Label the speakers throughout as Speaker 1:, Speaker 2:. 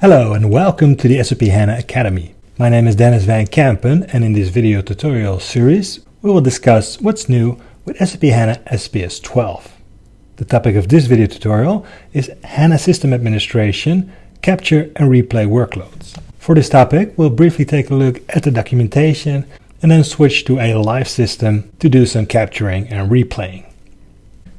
Speaker 1: Hello and welcome to the SAP HANA Academy. My name is Denys van Kempen and in this video tutorial series we will discuss what's new with SAP HANA SPS 12. The topic of this video tutorial is HANA System Administration, Capture and Replay Workloads. For this topic we'll briefly take a look at the documentation and then switch to a live system to do some capturing and replaying.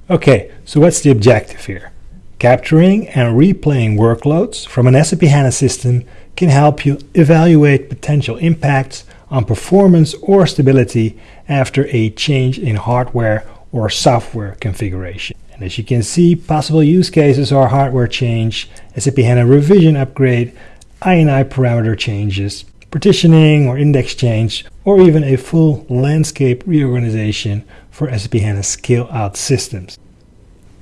Speaker 1: Okay, so what's the objective here? Capturing and replaying workloads from an SAP HANA system can help you evaluate potential impacts on performance or stability after a change in hardware or software configuration. And as you can see, possible use cases are hardware change, SAP HANA revision upgrade, INI parameter changes, partitioning or index change, or even a full landscape reorganization for SAP HANA scale-out systems.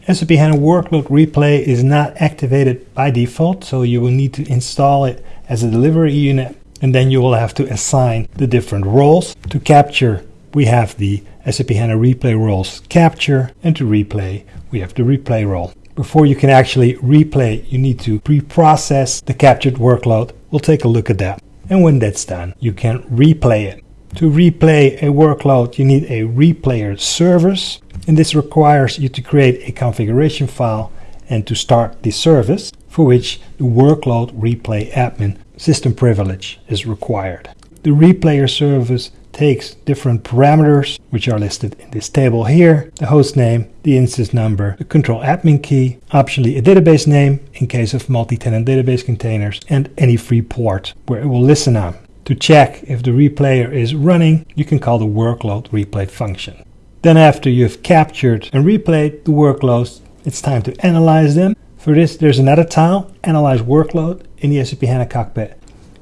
Speaker 1: SAP HANA Workload Replay is not activated by default, so you will need to install it as a delivery unit and then you will have to assign the different roles. To capture, we have the SAP HANA Replay roles capture and to replay, we have the replay role. Before you can actually replay, you need to pre-process the captured workload. We'll take a look at that. And when that's done, you can replay it. To replay a workload, you need a replayer service and this requires you to create a configuration file and to start the service for which the workload replay admin system privilege is required. The replayer service takes different parameters which are listed in this table here, the host name, the instance number, the control admin key, optionally a database name in case of multi-tenant database containers, and any free port where it will listen on. To check if the replayer is running, you can call the workload replay function. Then after you've captured and replayed the workloads, it's time to analyze them. For this, there's another tile, Analyze Workload, in the SAP HANA Cockpit.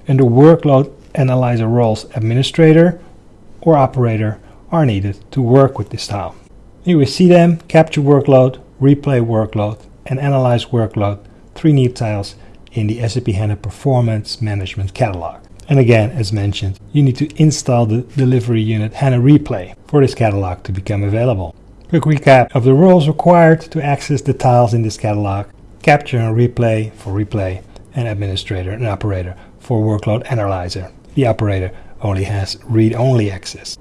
Speaker 1: And the Workload Analyzer roles Administrator or Operator are needed to work with this tile. Here we see them, Capture Workload, Replay Workload, and Analyze Workload, three new tiles in the SAP HANA Performance Management Catalog. And again, as mentioned, you need to install the delivery unit HANA Replay for this catalog to become available. Quick recap of the roles required to access the tiles in this catalog. Capture and replay for replay, and administrator and operator for workload analyzer. The operator only has read-only access.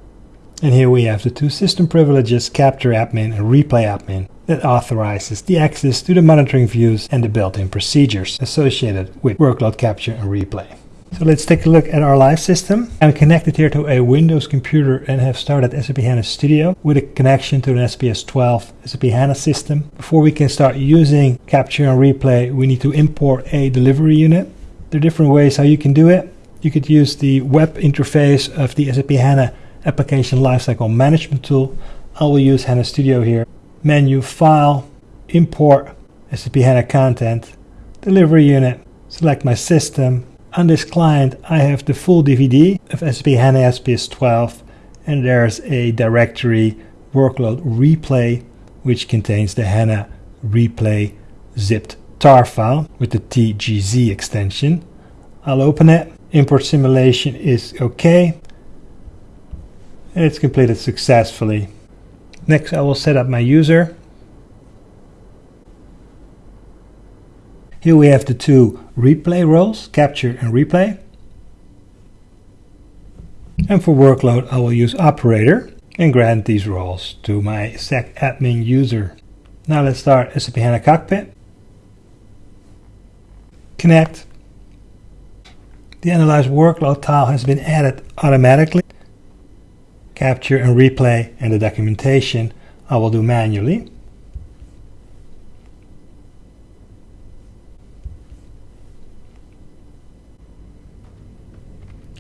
Speaker 1: And here we have the two system privileges, capture admin and replay admin, that authorizes the access to the monitoring views and the built-in procedures associated with workload capture and replay. So let's take a look at our live system. I'm connected here to a Windows computer and have started SAP HANA Studio with a connection to an SPS 12 SAP HANA system. Before we can start using capture and replay, we need to import a delivery unit. There are different ways how you can do it. You could use the web interface of the SAP HANA Application Lifecycle Management tool. I will use HANA Studio here. Menu, File, Import, SAP HANA Content, Delivery Unit, select my system, on this client, I have the full DVD of SAP HANA SPS 12 and there's a directory workload replay which contains the HANA replay zipped tar file with the TGZ extension. I'll open it. Import simulation is okay. And it's completed successfully. Next I will set up my user. Here we have the two replay roles, capture and replay. And for workload, I will use operator and grant these roles to my SAC admin user. Now let's start SAP HANA Cockpit. Connect. The Analyze Workload tile has been added automatically. Capture and replay and the documentation I will do manually.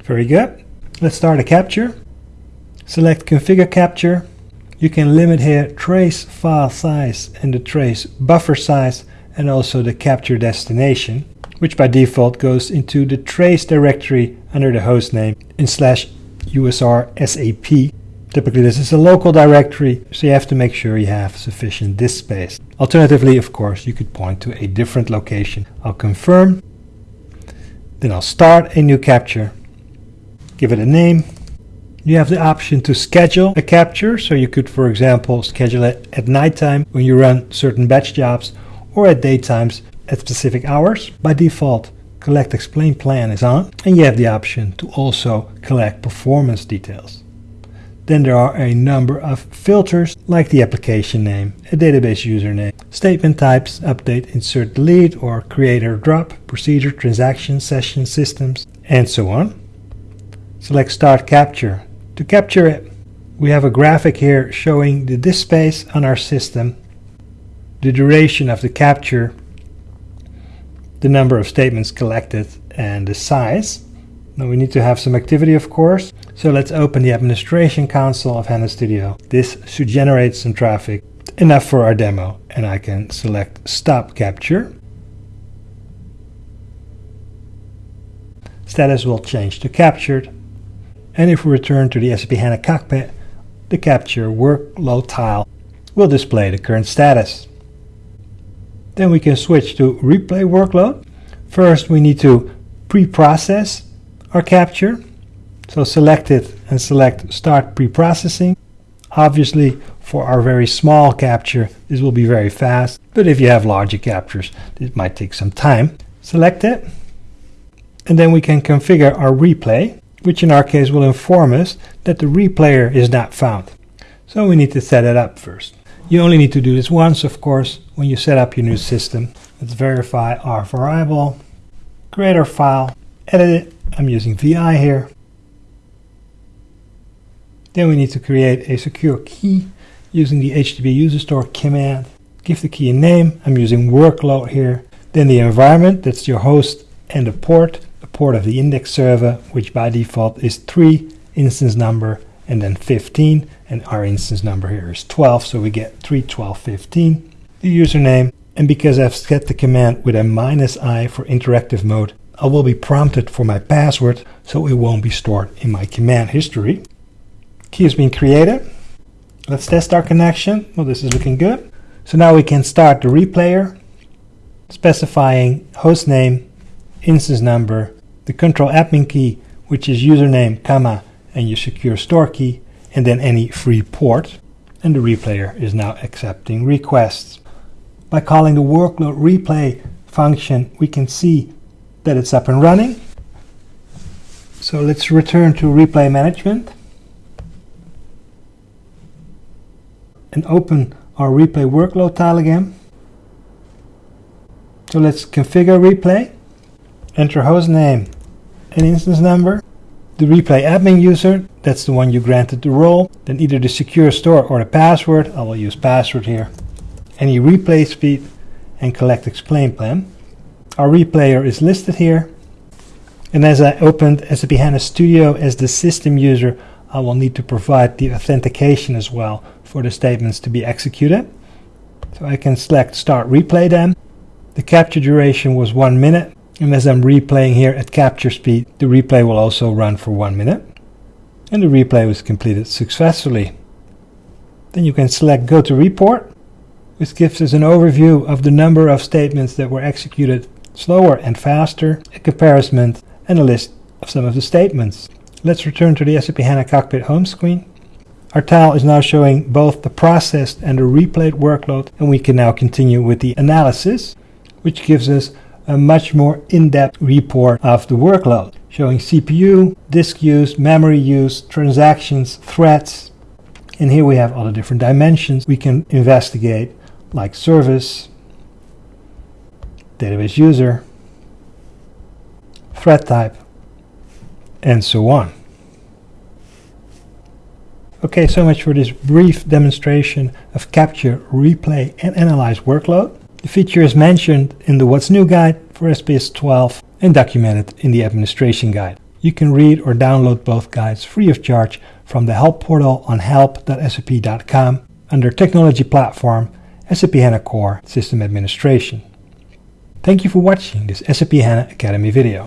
Speaker 1: Very good. Let's start a capture. Select configure capture. You can limit here trace file size and the trace buffer size and also the capture destination, which by default goes into the trace directory under the hostname in slash usr sap. Typically this is a local directory, so you have to make sure you have sufficient disk space. Alternatively, of course, you could point to a different location. I'll confirm, then I'll start a new capture give it a name. You have the option to schedule a capture, so you could, for example, schedule it at nighttime when you run certain batch jobs or at daytimes at specific hours. By default, collect explain plan is on and you have the option to also collect performance details. Then there are a number of filters like the application name, a database username, statement types, update, insert, delete, or create or drop, procedure, transaction, session, systems, and so on. Select start capture. To capture it, we have a graphic here showing the disk space on our system, the duration of the capture, the number of statements collected, and the size. Now we need to have some activity of course, so let's open the administration console of HANA Studio. This should generate some traffic, enough for our demo, and I can select stop capture. Status will change to captured, and if we return to the SAP HANA cockpit, the capture workload tile will display the current status. Then we can switch to replay workload. First we need to pre-process our capture. So select it and select Start Pre-Processing. Obviously, for our very small capture, this will be very fast, but if you have larger captures, this might take some time. Select it, and then we can configure our replay, which in our case will inform us that the replayer is not found. So we need to set it up first. You only need to do this once, of course, when you set up your new system. Let's verify our variable, create our file, edit it, I'm using VI here. Then we need to create a secure key using the hdbuserstore command. Give the key a name. I'm using workload here. Then the environment, that's your host and the port, port of the index server, which by default is 3, instance number, and then 15. And our instance number here is 12, so we get 3, 12, 15. The username, and because I've set the command with a minus i for interactive mode, I will be prompted for my password so it won't be stored in my command history. Key has been created. Let's test our connection. Well, this is looking good. So now we can start the replayer, specifying host name, instance number, the control admin key, which is username, comma, and your secure store key, and then any free port. And the replayer is now accepting requests. By calling the workload replay function, we can see that it's up and running. So let's return to replay management and open our replay workload tile again. So let's configure replay, enter host and instance number, the replay admin user, that's the one you granted the role, then either the secure store or the password, I will use password here, any replay speed and collect explain plan. Our replayer is listed here. And as I opened SAP HANA Studio as the system user, I will need to provide the authentication as well for the statements to be executed. So I can select Start Replay then. The capture duration was one minute. And as I'm replaying here at capture speed, the replay will also run for one minute. And the replay was completed successfully. Then you can select Go to Report, which gives us an overview of the number of statements that were executed slower and faster, a comparison, and a list of some of the statements. Let's return to the SAP HANA Cockpit home screen. Our tile is now showing both the processed and the replayed workload, and we can now continue with the analysis, which gives us a much more in-depth report of the workload, showing CPU, disk use, memory use, transactions, threads, and here we have all the different dimensions we can investigate, like service, database user, thread type, and so on. Okay, so much for this brief demonstration of capture, replay, and analyze workload. The feature is mentioned in the What's New guide for SPS 12 and documented in the administration guide. You can read or download both guides free of charge from the help portal on help.sap.com under Technology Platform, SAP HANA Core System Administration. Thank you for watching this SAP HANA Academy video.